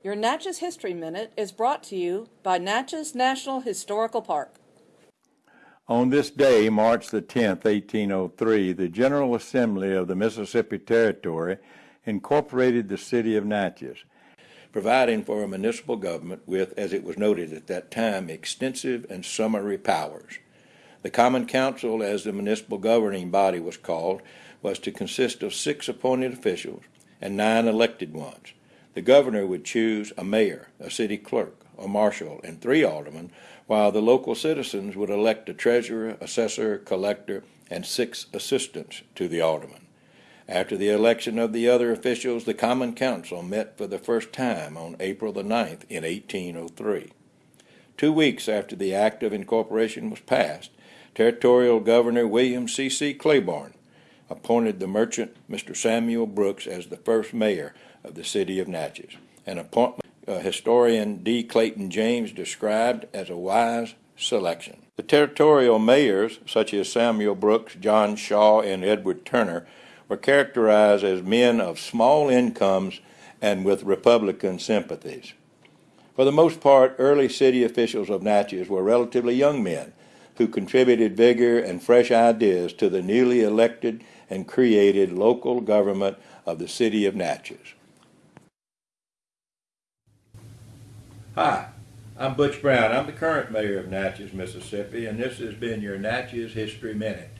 Your Natchez History Minute is brought to you by Natchez National Historical Park. On this day, March the 10th, 1803, the General Assembly of the Mississippi Territory incorporated the city of Natchez, providing for a municipal government with, as it was noted at that time, extensive and summary powers. The Common Council, as the municipal governing body was called, was to consist of six appointed officials and nine elected ones. The governor would choose a mayor, a city clerk, a marshal, and three aldermen, while the local citizens would elect a treasurer, assessor, collector, and six assistants to the aldermen. After the election of the other officials, the Common Council met for the first time on April the 9th in 1803. Two weeks after the Act of Incorporation was passed, Territorial Governor William C. C. Claiborne appointed the merchant Mr. Samuel Brooks as the first mayor of the city of Natchez, an appointment uh, historian D. Clayton James described as a wise selection. The territorial mayors, such as Samuel Brooks, John Shaw, and Edward Turner, were characterized as men of small incomes and with Republican sympathies. For the most part, early city officials of Natchez were relatively young men who contributed vigor and fresh ideas to the newly elected and created local government of the city of Natchez. Hi, I'm Butch Brown. I'm the current mayor of Natchez, Mississippi, and this has been your Natchez History Minute.